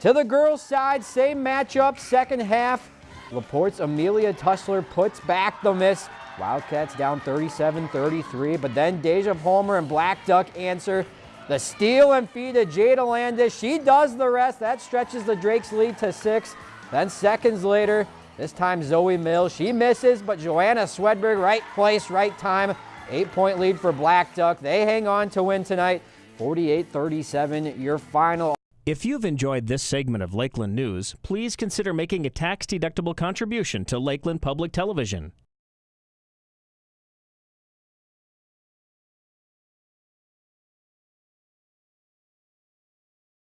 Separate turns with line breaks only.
To the girls' side, same matchup, second half. Laporte's Amelia Tussler puts back the miss. Wildcats down 37-33, but then Deja Palmer and Blackduck answer. The steal and feed to Jada Landis. She does the rest. That stretches the Drakes lead to six. Then seconds later, this time Zoe Mills. She misses, but Joanna Swedberg, right place, right time. Eight-point lead for Blackduck. They hang on to win tonight. 48-37, your final.
If you've enjoyed this segment of Lakeland News, please consider making a tax-deductible contribution to Lakeland Public Television.